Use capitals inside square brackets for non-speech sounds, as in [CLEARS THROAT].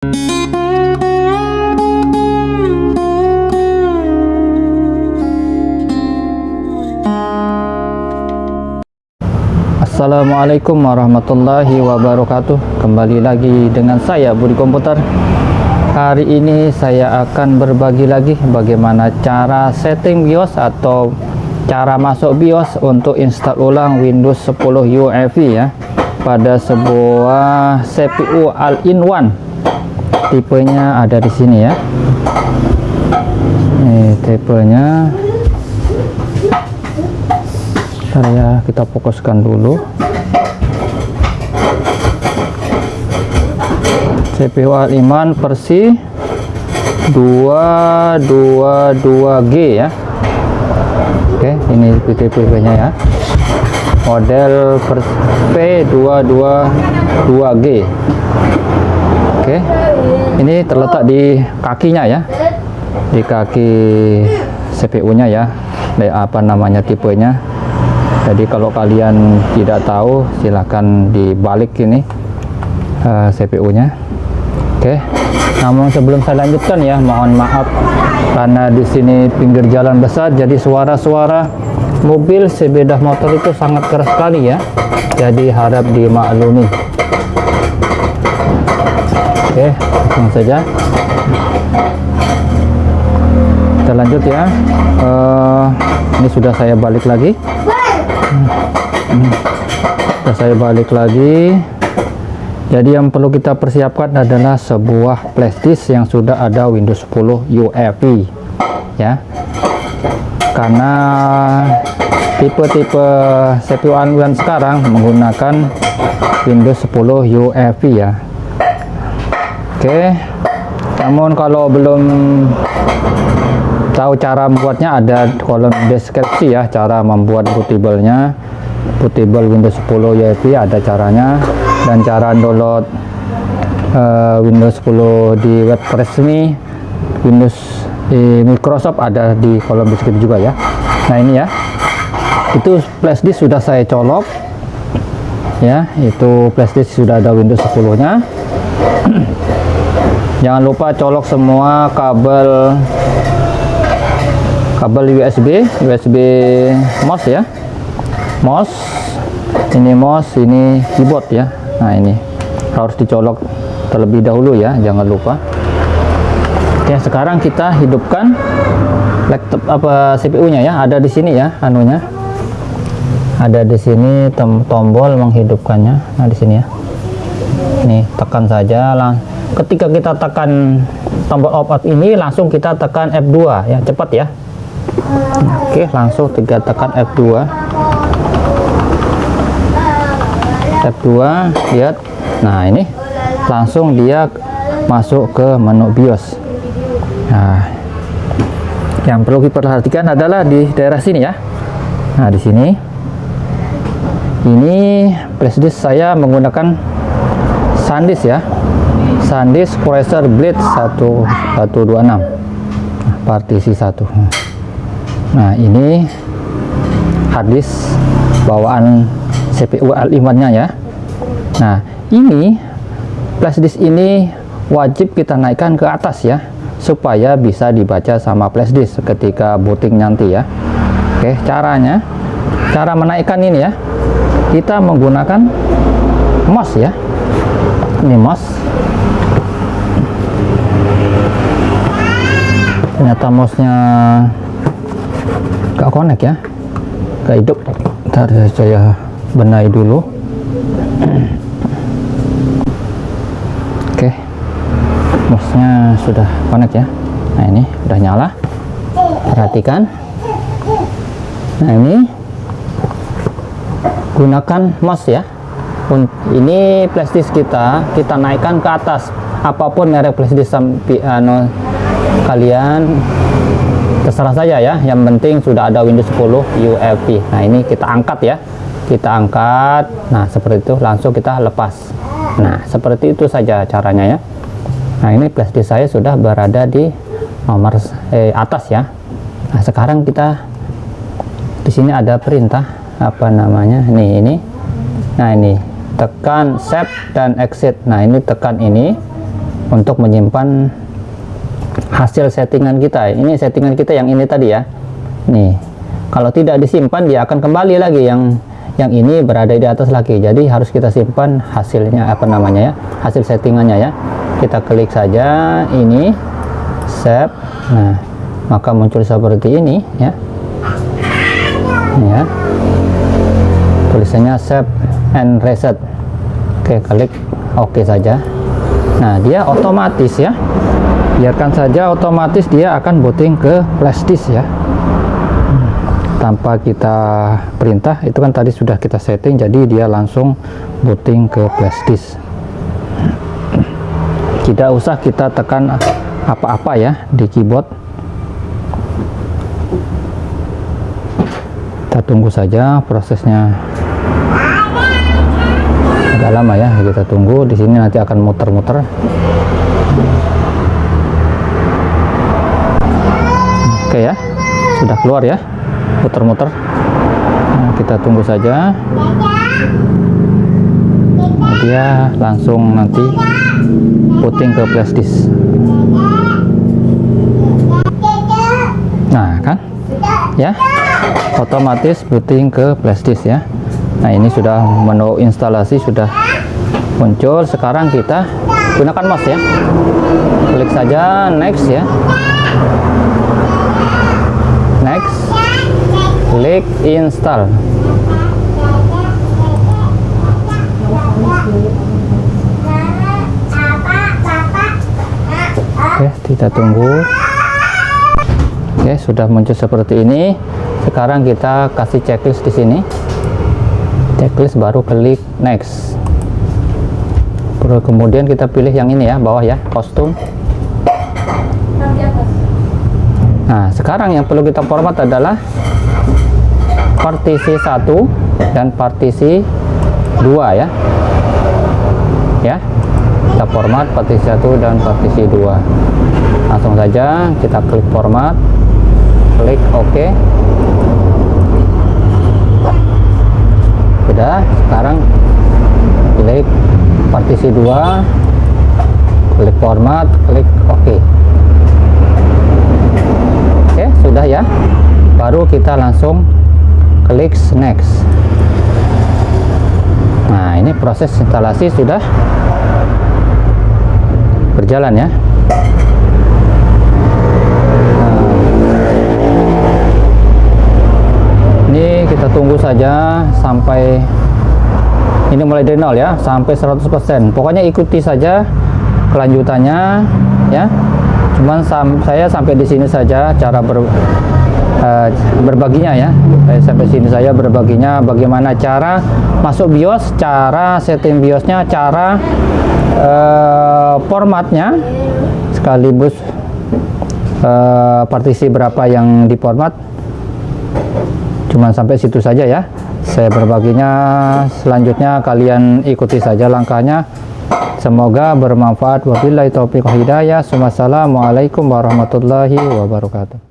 Assalamualaikum warahmatullahi wabarakatuh. Kembali lagi dengan saya Budi Komputer. Hari ini saya akan berbagi lagi Bagaimana cara setting BIOS Atau cara masuk BIOS Untuk install ulang Windows 10 UEFI ya Pada sebuah CPU All-in-One Tipenya ada di sini ya. Ini tipenya. Ya kita fokuskan dulu. CPU Al-Iman versi 222G ya. Oke ini PTP nya ya. Model P222G Oke ini terletak di kakinya ya. Di kaki CPU nya ya. Apa namanya tipenya. Jadi kalau kalian tidak tahu silahkan dibalik ini uh, eh, CPU nya oke. Okay. namun sebelum saya lanjutkan ya mohon maaf karena di sini pinggir jalan besar jadi suara-suara mobil sepeda motor itu sangat keras sekali ya. Jadi harap dimaklumi oke langsung saja. Kita lanjut ya. Uh, ini sudah saya balik lagi. Hmm. saya balik lagi. Jadi yang perlu kita persiapkan adalah sebuah flashdisk yang sudah ada Windows 10 UEFI ya. Karena tipe-tipe CPU Android sekarang menggunakan Windows 10 UEFI ya oke. Namun kalau belum tahu cara membuatnya ada kolom deskripsi ya cara membuat bootable-nya. Bootable Windows 10 UEFI ada caranya. Dan cara download uh, Windows 10 di web resmi Windows di Microsoft ada di kolom deskripsi juga ya. Nah ini ya. Itu flash disk sudah saya colok. Ya itu flash disk sudah ada Windows 10 nya [CLEARS THROAT] jangan lupa colok semua kabel kabel USB USB mouse ya. Mouse ini mouse ini keyboard ya. Nah ini harus dicolok terlebih dahulu ya jangan lupa. Oke sekarang kita hidupkan laptop apa CPU nya ya ada di sini ya anunya. Ada di sini tombol menghidupkannya. Nah di sini ya. Nih tekan saja lah ketika kita tekan tombol off ini langsung kita tekan F2 ya cepat ya. Oke langsung tiga tekan F2 F2 lihat. Nah ini langsung dia masuk ke menu BIOS. Nah yang perlu diperhatikan adalah di daerah sini ya. Nah di sini. Ini flashdisk saya menggunakan SanDisk ya SanDisk Cruiser Blade 1126 partisi 1 nah ini harddisk bawaan CPU L5 nya ya. Nah ini flashdisk ini wajib kita naikkan ke atas ya supaya bisa dibaca sama flashdisk ketika booting nanti ya. Oke caranya cara menaikkan ini ya. Kita menggunakan mouse ya. Ini mouse ternyata mouse nya gak connect ya. Gak hidup. Ntar saya benahi dulu. Oke. Mouse-nya sudah connect ya. Nah ini udah nyala. Perhatikan. Nah ini gunakan mouse ya. Ini flashdisk kita kita naikkan ke atas. Apa pun merek flashdisk sampai anu kalian terserah saja ya. Yang penting sudah ada Windows 10 UEFI nah ini kita angkat ya. Kita angkat. Nah seperti itu. Langsung kita lepas. Nah seperti itu saja caranya ya. Nah ini flashdisk saya sudah berada di nomor eh, atas ya. Nah sekarang kita di sini ada perintah apa namanya nih ini. Nah ini. Tekan save dan exit. Nah ini tekan ini untuk menyimpan hasil settingan kita. Ini settingan kita yang ini tadi ya. Nih kalau tidak disimpan dia akan kembali lagi. Yang yang ini berada di atas lagi. Jadi harus kita simpan hasilnya apa namanya ya hasil settingannya ya. Kita klik saja ini save. Nah maka muncul seperti ini ya. Ya. Tulisannya save and reset. Oke klik oke saja. Nah dia otomatis ya biarkan saja otomatis dia akan booting ke flash disk ya. Tanpa kita perintah itu kan tadi sudah kita setting jadi dia langsung booting ke flash disk. Tidak usah kita tekan apa-apa ya di keyboard. Kita tunggu saja prosesnya. Agak lama ya kita tunggu. Di sini nanti akan muter-muter oke ya sudah keluar ya. Muter-muter. Nah, kita tunggu saja. Dia langsung nanti puting ke flash disk. Nah kan? Ya. Otomatis booting ke flash disk ya. Nah ini sudah menu instalasi sudah muncul. Sekarang kita gunakan mouse ya. Klik saja next ya next klik install. Oke kita tunggu. Oke sudah muncul seperti ini. Sekarang kita kasih checklist di sini. Checklist baru klik next. Kemudian kita pilih yang ini ya bawah ya kostum. Nah sekarang yang perlu kita format adalah partisi 1 dan partisi 2 ya. Ya. Kita format partisi 1 dan partisi 2 langsung saja kita klik format. Klik OK. Sudah sekarang klik partisi 2 klik format klik OK. Oke sudah ya. Baru kita langsung klik next. Nah ini proses instalasi sudah berjalan ya. Ini kita tunggu saja sampai ini mulai dari nol ya sampai 100% pokoknya ikuti saja kelanjutannya ya. Cuman saya sampai di sini saja cara ber, uh, berbaginya ya. Saya sampai sini saya berbaginya bagaimana cara masuk BIOS cara setting BIOSnya cara uh, formatnya. Sekaligus uh, partisi berapa yang diformat. Cuman sampai situ saja ya. Saya berbaginya. Selanjutnya kalian ikuti saja langkahnya. Semoga bermanfaat. Wabillahi taufiq hidayah. Wassalamualaikum warahmatullahi wabarakatuh